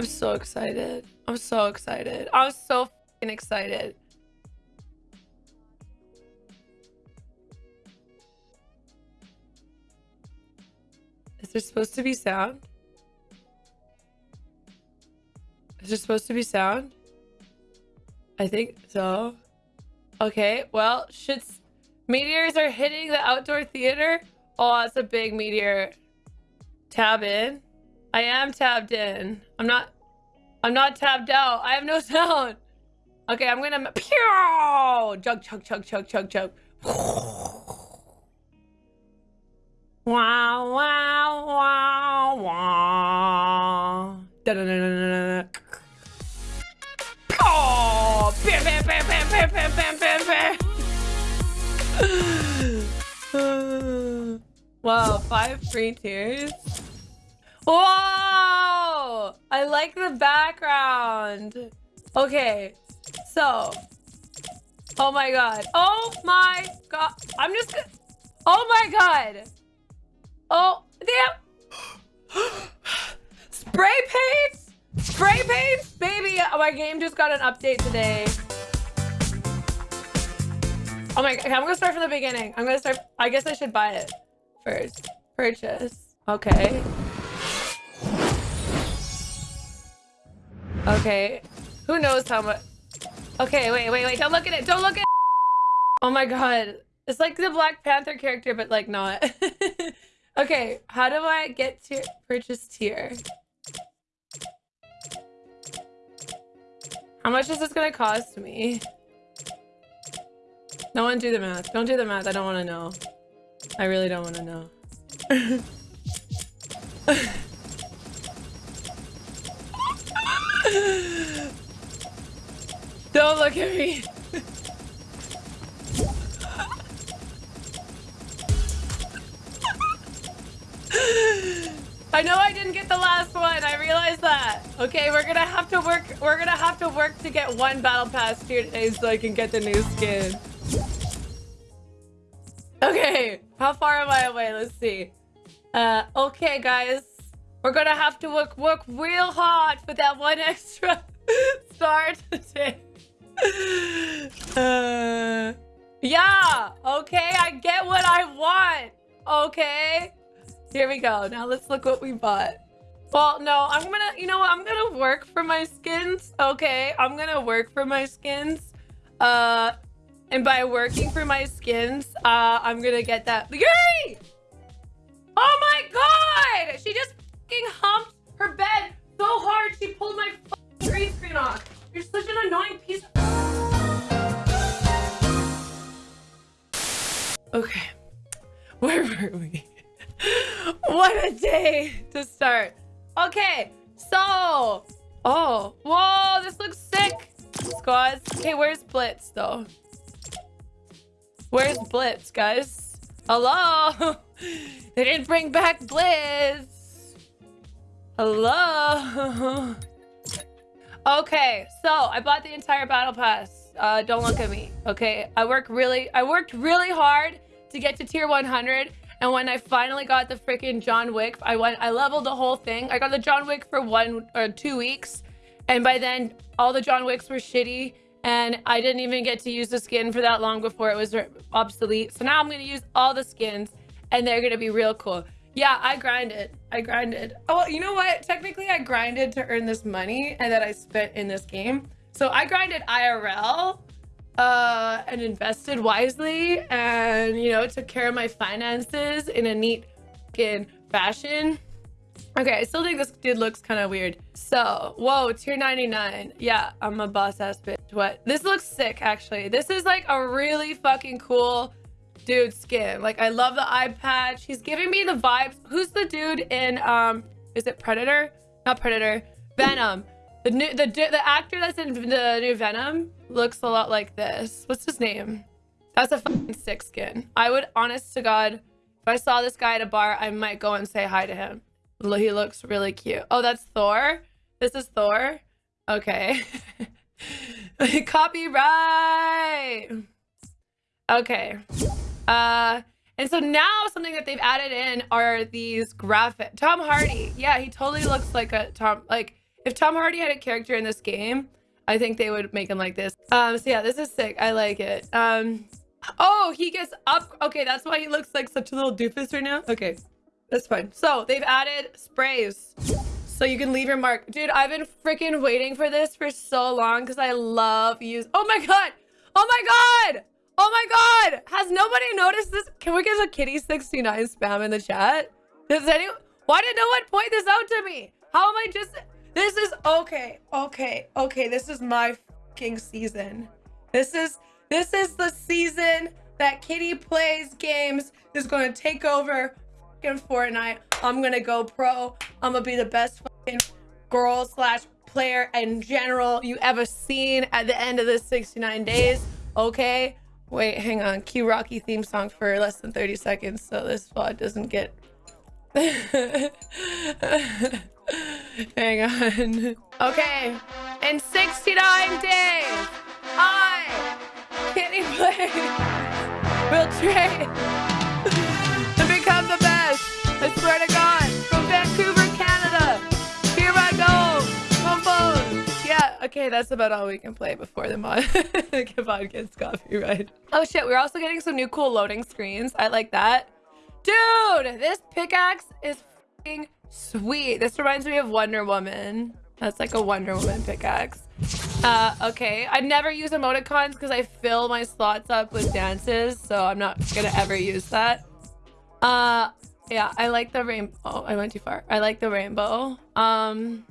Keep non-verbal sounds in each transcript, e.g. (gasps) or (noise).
I'm so excited. I'm so excited. I'm so excited. Is there supposed to be sound? Is there supposed to be sound? I think so. Okay, well, shits. Meteors are hitting the outdoor theater. Oh, that's a big meteor. Tab in. I am tabbed in. I'm not. I'm not tabbed out. I have no sound. Okay, I'm gonna. Pew! Chug, chug, chug, chug, chug, chug. Wow, wow, wow, wow. Da da da da da da. Oh, bam, bam, bam, bam, bam, bam, bam, bam, bam. wow, five free tiers. Whoa! I like the background. Okay, so. Oh my god. Oh my god. I'm just. Oh my god. Oh, damn. (gasps) Spray paint? Spray paint? Baby, my game just got an update today. Oh my god, okay, I'm gonna start from the beginning. I'm gonna start, I guess I should buy it first. Purchase. Okay. Okay. Who knows how much? Okay, wait, wait, wait. Don't look at it. Don't look at it. Oh my god. It's like the Black Panther character, but like not. (laughs) okay, how do I get to purchase tier? How much is this gonna cost me? No one do the math. Don't do the math. I don't want to know. I really don't want to know. (laughs) Don't look at me. I know I didn't get the last one. I realize that. Okay, we're gonna have to work. We're gonna have to work to get one battle pass here today so I can get the new skin. Okay, how far am I away? Let's see. Uh, okay, guys. We're gonna have to work work real hard for that one extra (laughs) star today. Uh, (sighs) yeah, okay, I get what I want. Okay. Here we go. Now let's look what we bought. Well, no, I'm gonna, you know what? I'm gonna work for my skins. Okay, I'm gonna work for my skins. Uh, and by working for my skins, uh, I'm gonna get that. Yuri! Oh my god! She just humped her bed so hard she pulled my green screen off. You're such an annoying piece of... Okay. (laughs) Where were we? (laughs) what a day to start. Okay, so... Oh, whoa, this looks sick. Squads. Okay, where's Blitz, though? Where's Blitz, guys? Hello? (laughs) they didn't bring back Blitz. Hello? okay, so I bought the entire battle pass. Uh, don't look at me, okay? I work really, I worked really hard to get to tier 100 and when I finally got the freaking John Wick, I went, I leveled the whole thing. I got the John Wick for one or two weeks. And by then, all the John Wicks were shitty. And I didn't even get to use the skin for that long before it was obsolete. So now I'm going to use all the skins and they're going to be real cool. Yeah, I grinded. I grinded. Oh, you know what? Technically, I grinded to earn this money and that I spent in this game. So I grinded IRL uh, and invested wisely and, you know, took care of my finances in a neat fucking fashion. Okay, I still think this dude looks kind of weird. So, whoa, tier 99. Yeah, I'm a boss ass bitch. What? This looks sick, actually. This is like a really fucking cool dude skin. Like, I love the eye patch. He's giving me the vibes. Who's the dude in, um, is it Predator? Not Predator. Venom. The new, the, the actor that's in the new Venom looks a lot like this. What's his name? That's a fucking sick skin. I would, honest to God, if I saw this guy at a bar, I might go and say hi to him. He looks really cute. Oh, that's Thor? This is Thor? Okay. (laughs) Copyright! Okay. Uh, and so now something that they've added in are these graphic. Tom Hardy. Yeah, he totally looks like a Tom, like, If Tom Hardy had a character in this game, I think they would make him like this. Um, so yeah, this is sick. I like it. Um, oh, he gets up. Okay, that's why he looks like such a little doofus right now. Okay, that's fine. So they've added sprays. So you can leave your mark. Dude, I've been freaking waiting for this for so long because I love use. Oh my God. Oh my God. Oh my God. Has nobody noticed this? Can we get a kitty69 spam in the chat? Does anyone? Why did no one point this out to me? How am I just... This is... Okay. Okay. Okay. This is my fucking season. This is... This is the season that Kitty plays games. Is going to take over fucking Fortnite. I'm going to go pro. I'm going to be the best fucking girl slash player in general you ever seen at the end of the 69 days. Okay? Wait, hang on. Cue Rocky theme song for less than 30 seconds so this VOD doesn't get... (laughs) hang on. Okay. In 69 days, I, Kitty Play, will train to become the best. I swear to God. From Vancouver, okay, that's about all we can play before the mod, (laughs) mod gets copyright. Oh shit, we're also getting some new cool loading screens. I like that. Dude, this pickaxe is sweet. This reminds me of Wonder Woman. That's like a Wonder Woman pickaxe. Uh, okay. I never use emoticons because I fill my slots up with dances, so I'm not gonna ever use that. Uh, yeah, I like the rainbow. Oh, I went too far. I like the rainbow. Um,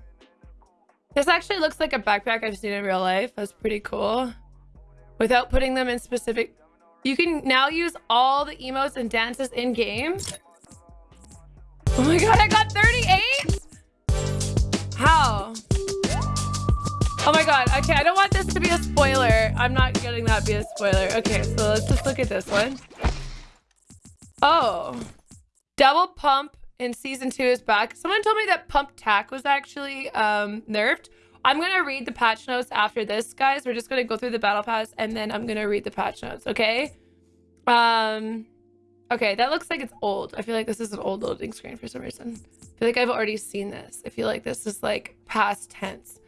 this actually looks like a backpack I've seen in real life. That's pretty cool. Without putting them in specific... You can now use all the emotes and dances in game. Oh my god, I got 38? How? Oh my god, okay, I don't want this to be a spoiler. I'm not getting that be a spoiler. Okay, so let's just look at this one. Oh. Double pump in season two is back. Someone told me that pump tack was actually um, nerfed. I'm going to read the patch notes after this, guys. We're just going to go through the battle pass and then I'm going to read the patch notes, okay? Um, okay, that looks like it's old. I feel like this is an old loading screen for some reason. I feel like I've already seen this. I feel like this is like past tense.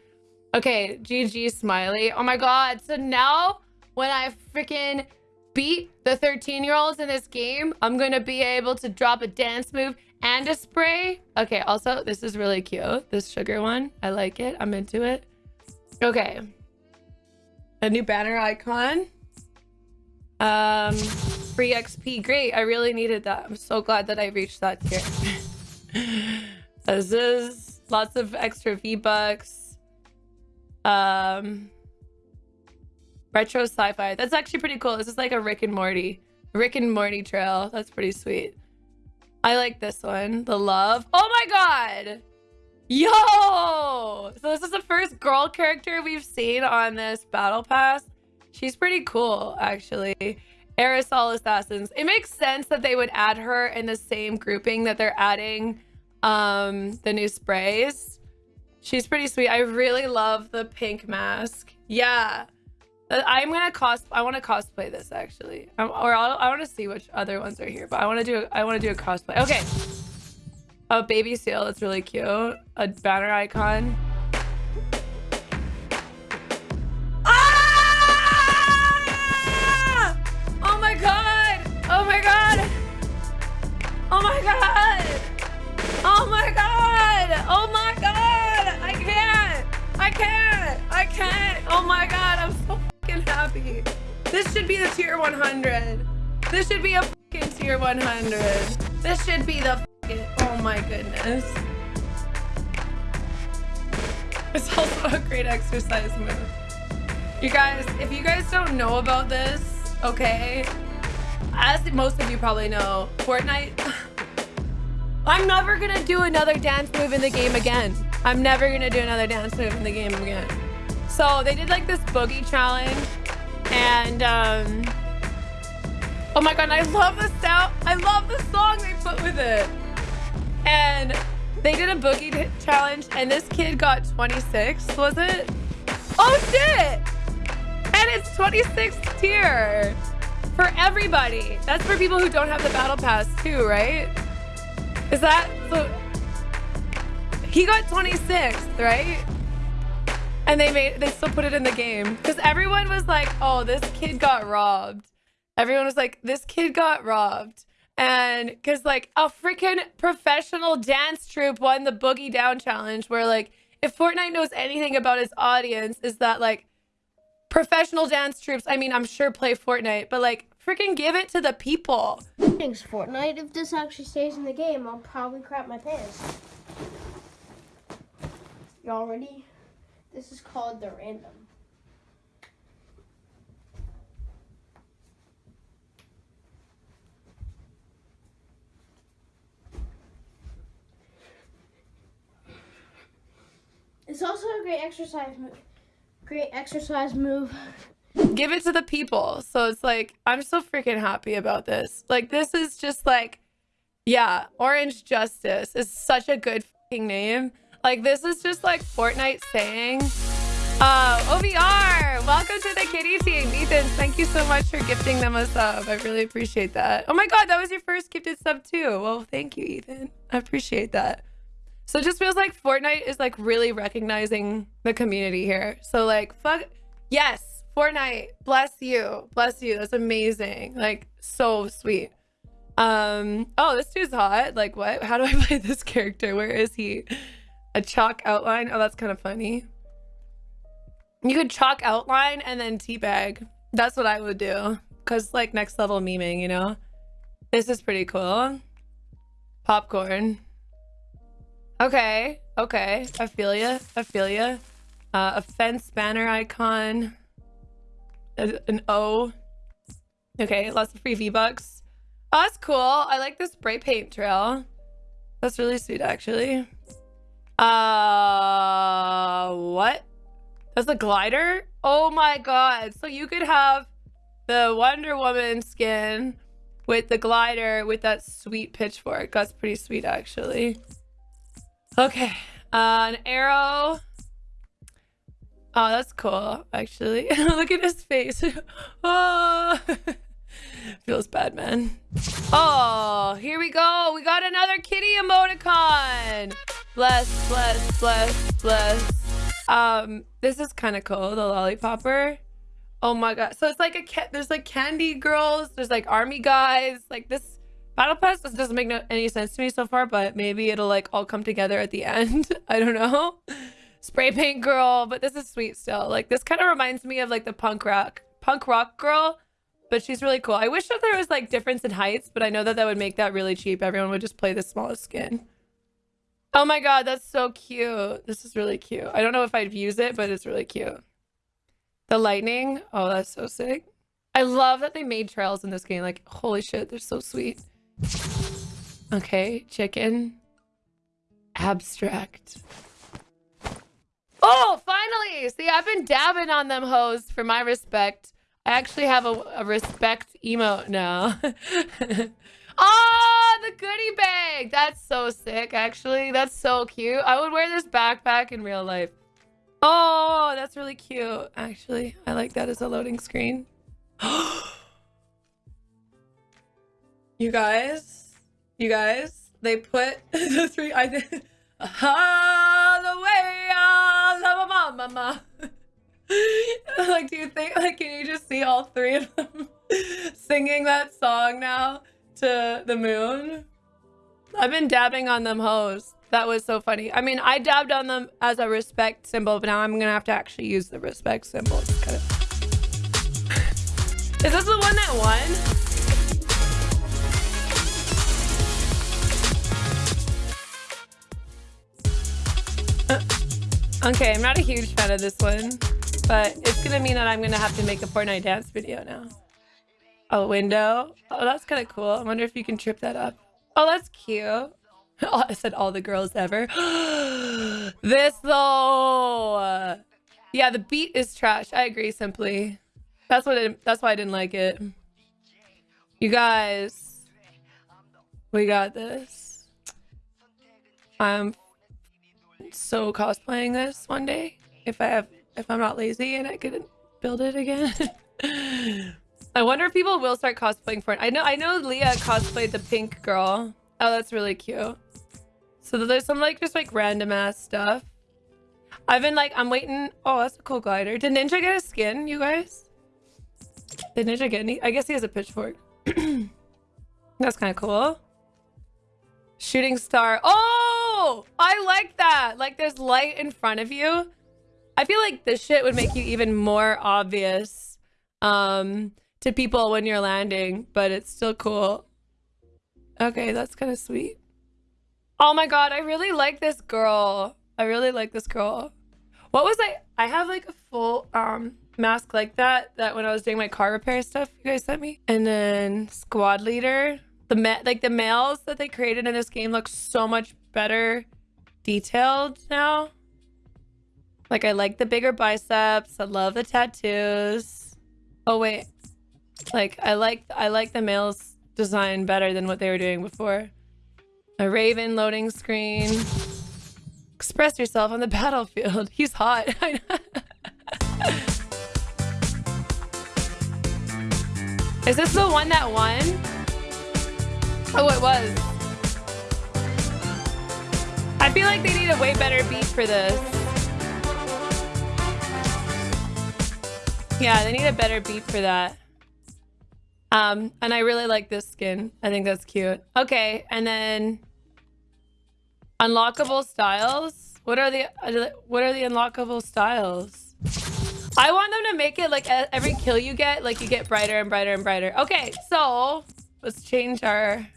Okay, GG Smiley. Oh my god. So now when I freaking beat the 13 year olds in this game, I'm going to be able to drop a dance move and a spray. Okay, also, this is really cute. This sugar one. I like it. I'm into it. Okay. A new banner icon. Um, free XP. Great. I really needed that. I'm so glad that I reached that tier. (laughs) this is lots of extra V-Bucks. Um, retro sci-fi. That's actually pretty cool. This is like a Rick and Morty. Rick and Morty trail. That's pretty sweet. I like this one. The love. Oh my god! Yo! So this is the first girl character we've seen on this battle pass. She's pretty cool, actually. Aerosol Assassins. It makes sense that they would add her in the same grouping that they're adding um, the new sprays. She's pretty sweet. I really love the pink mask. Yeah. Uh, I'm gonna cos. I want to cosplay this actually, um, or I'll, i want to see which other ones are here. But I want to do. I want to do a cosplay. Okay. A baby seal. That's really cute. A banner icon. Ah! Oh my god! Oh my god! Oh my god! Oh my god! Oh my god! I can't! I can't! I can't! Oh my god! I'm so happy. This should be the tier 100. This should be a fucking tier 100. This should be the fucking... Oh my goodness. It's also a great exercise move. You guys, if you guys don't know about this, okay, as most of you probably know, Fortnite, (laughs) I'm never gonna do another dance move in the game again. I'm never gonna do another dance move in the game again. So they did like this boogie challenge and um oh my god i love the sound i love the song they put with it. And they did a boogie challenge and this kid got 26 was it? Oh shit! And it's 26th tier for everybody. That's for people who don't have the battle pass too right? Is that so He got 26th, right? And they made they still put it in the game because everyone was like, "Oh, this kid got robbed." Everyone was like, "This kid got robbed." And because like a freaking professional dance troupe won the Boogie Down challenge, where like if Fortnite knows anything about its audience, is that like professional dance troupes. I mean, I'm sure play Fortnite, but like freaking give it to the people. Thanks, Fortnite. If this actually stays in the game, I'll probably crap my pants. Y'all ready? This is called the random. It's also a great exercise move. Great exercise move. Give it to the people. So it's like, I'm so freaking happy about this. Like, this is just like, yeah, Orange Justice is such a good name. Like, this is just like Fortnite saying, uh, OVR, welcome to the kitty team. Ethan, thank you so much for gifting them a sub. I really appreciate that. Oh my God, that was your first gifted sub too. Well, thank you, Ethan. I appreciate that. So it just feels like Fortnite is like really recognizing the community here. So like, fuck, yes, Fortnite, bless you, bless you. That's amazing. Like, so sweet. Um, oh, this dude's hot. Like, what? How do I (laughs) play this character? Where is he? A chalk outline? Oh, that's kind of funny. You could chalk outline and then teabag. That's what I would do. Because, like, next level memeing, you know? This is pretty cool. Popcorn. Okay. Okay. Feel ya. Uh, a fence banner icon. A, an O. Okay. Lots of free V-Bucks. Oh, that's cool. I like the spray paint trail. That's really sweet, actually. Uh, what? That's a glider? Oh my god. So you could have the Wonder Woman skin with the glider with that sweet pitchfork. That's pretty sweet, actually. Okay. Uh, an arrow. Oh, that's cool, actually. (laughs) Look at his face. (laughs) oh. (laughs) Feels bad, man. Oh, here we go. We got another kitty emoticon. Bless, bless, bless, bless. Um, this is kind of cool, the lollipopper. Oh my god. So it's like a cat. There's like candy girls. There's like army guys. Like this battle pass this doesn't make no, any sense to me so far, but maybe it'll like all come together at the (laughs) end. I don't know. Spray paint girl, but this is sweet still. Like this kind of reminds me of like the punk rock punk rock girl but she's really cool. I wish that there was like difference in heights, but I know that that would make that really cheap. Everyone would just play the smallest skin. Oh my god, that's so cute. This is really cute. I don't know if I'd use it, but it's really cute. The lightning. Oh, that's so sick. I love that they made trails in this game. Like, holy shit, they're so sweet. Okay, chicken. Abstract. Oh, finally! See, I've been dabbing on them hoes for my respect. I actually have a, a respect emote now. (laughs) oh, the goodie bag. That's so sick, actually. That's so cute. I would wear this backpack in real life. Oh, that's really cute, actually. I like that as a loading screen. (gasps) you guys, you guys, they put (laughs) the three, I think, (laughs) ah, the way I love a mama. like, do you think, like, can you just see all three of them (laughs) singing that song now to the moon? I've been dabbing on them hoes. That was so funny. I mean, I dabbed on them as a respect symbol, but now I'm gonna have to actually use the respect symbol. Kind of... Is this the one that won? Uh, okay, I'm not a huge fan of this one. But it's gonna mean that I'm gonna have to make a Fortnite dance video now. A window. Oh, that's kind of cool. I wonder if you can trip that up. Oh, that's cute. (laughs) I said all the girls ever. (gasps) this though. Yeah, the beat is trash. I agree simply. That's what it, that's why I didn't like it. You guys. We got this. I'm so cosplaying this one day if I have if I'm not lazy and I could build it again. (laughs) I wonder if people will start cosplaying for it. I know I know Leah cosplayed the pink girl. Oh, that's really cute. So there's some like just like random ass stuff. I've been like, I'm waiting. Oh, that's a cool glider. Did Ninja get a skin, you guys? Did Ninja get any? I guess he has a pitchfork. (clears throat) that's kind of cool. Shooting star. Oh, I like that. Like there's light in front of you. I feel like this shit would make you even more obvious um, to people when you're landing, but it's still cool. Okay, that's kind of sweet. Oh my god, I really like this girl. I really like this girl. What was I? I have like a full um mask like that that when I was doing my car repair stuff you guys sent me. And then squad leader. The like the males that they created in this game look so much better detailed now. Like I like the bigger biceps. I love the tattoos. Oh wait. Like I like I like the males design better than what they were doing before. A raven loading screen. Express yourself on the (laughs) battlefield. He's hot. (laughs) Is this the one that won? Oh, it was. I feel like they need a way better beat for this. Yeah, they need a better beat for that. Um, and I really like this skin. I think that's cute. Okay, and then unlockable styles. What are the what are the unlockable styles? I want them to make it like every kill you get, like you get brighter and brighter and brighter. Okay, so let's change our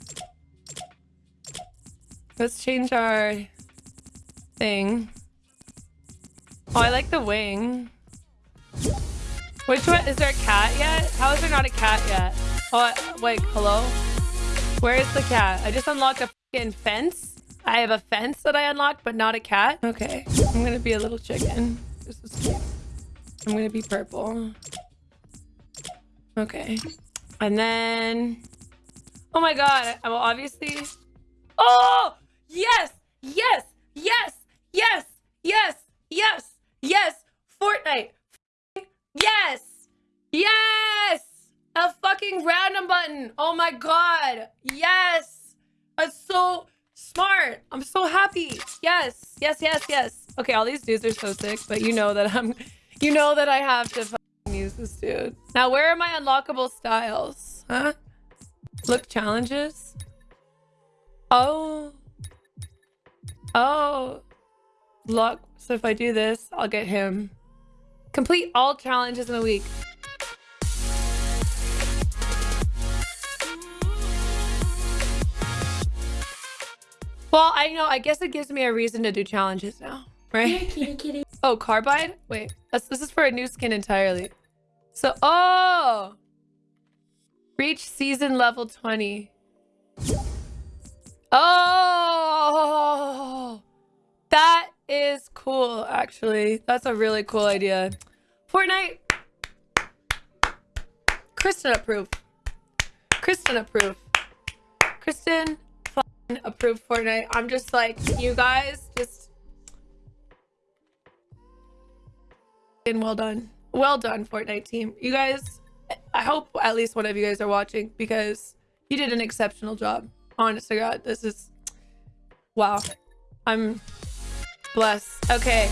let's change our thing. Oh, I like the wing. Which one? Is there a cat yet? How is there not a cat yet? Oh, wait, hello? Where is the cat? I just unlocked a fucking fence. I have a fence that I unlocked, but not a cat. Okay, I'm gonna be a little chicken. This is. I'm gonna be purple. Okay. And then... Oh my god, I will obviously... Oh! Yes! Yes! Yes! Yes! Yes! Yes! Yes! Fortnite! A fucking random button! Oh my god! Yes! That's so smart! I'm so happy! Yes! Yes, yes, yes! Okay, all these dudes are so sick, but you know that I'm... You know that I have to use this dude. Now, where are my unlockable styles? Huh? Look challenges? Oh. Oh. Look. So if I do this, I'll get him. Complete all challenges in a week. Well, I know. I guess it gives me a reason to do challenges now, right? Kitty, kitty. (laughs) Oh, carbide? Wait, that's, this is for a new skin entirely. So, oh! Reach season level 20. Oh! That is cool, actually. That's a really cool idea. Fortnite. Kristen approve. Kristen approve. Kristen approve Fortnite. I'm just like, you guys just... And well done. Well done, Fortnite team. You guys, I hope at least one of you guys are watching because you did an exceptional job. Honest to God, this is... Wow. I'm blessed. Okay.